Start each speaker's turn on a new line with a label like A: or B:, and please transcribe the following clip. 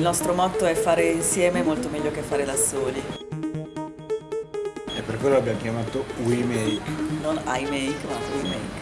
A: Il nostro motto è fare insieme molto meglio che fare da soli.
B: E per quello l'abbiamo chiamato We Make.
A: Non I make, ma we make.